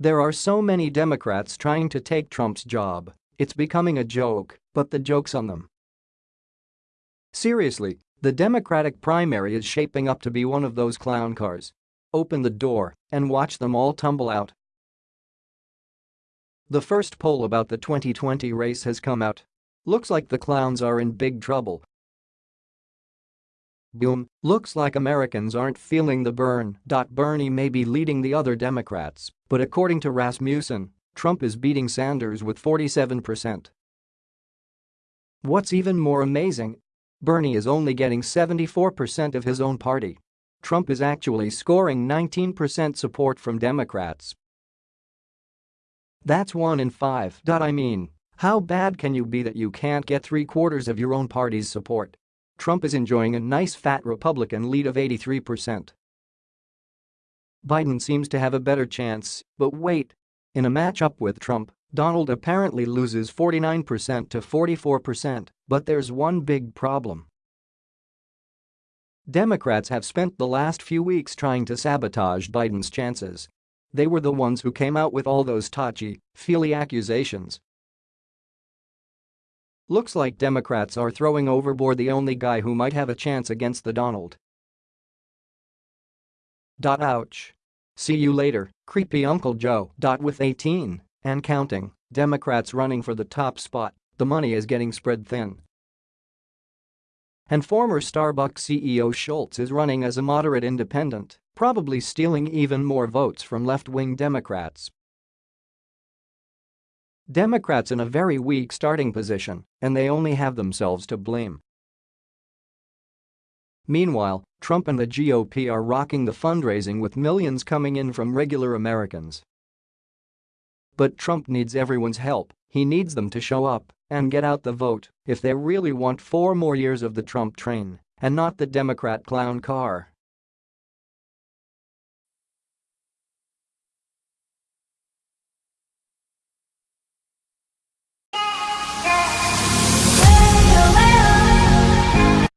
There are so many Democrats trying to take Trump's job. It's becoming a joke, but the joke's on them. Seriously, the Democratic primary is shaping up to be one of those clown cars. Open the door and watch them all tumble out. The first poll about the 2020 race has come out. Looks like the clowns are in big trouble. Boom, looks like Americans aren't feeling the burn. Bernie may be leading the other Democrats, but according to Rasmussen, Trump is beating Sanders with 47%. What's even more amazing? Bernie is only getting 74% of his own party. Trump is actually scoring 19% support from Democrats. That's one in five. I mean, how bad can you be that you can't get three quarters of your own party's support? Trump is enjoying a nice fat Republican lead of 83%. Biden seems to have a better chance, but wait. In a matchup with Trump, Donald apparently loses 49% to 44%, but there's one big problem. Democrats have spent the last few weeks trying to sabotage Biden's chances. They were the ones who came out with all those touchy-feely accusations. Looks like Democrats are throwing overboard the only guy who might have a chance against the Donald. Ouch. See you later, creepy Uncle Joe. With 18 and counting Democrats running for the top spot, the money is getting spread thin. And former Starbucks CEO Schultz is running as a moderate independent, probably stealing even more votes from left-wing Democrats. Democrats in a very weak starting position, and they only have themselves to blame. Meanwhile, Trump and the GOP are rocking the fundraising with millions coming in from regular Americans. But Trump needs everyone's help, he needs them to show up and get out the vote if they really want four more years of the Trump train and not the Democrat clown car.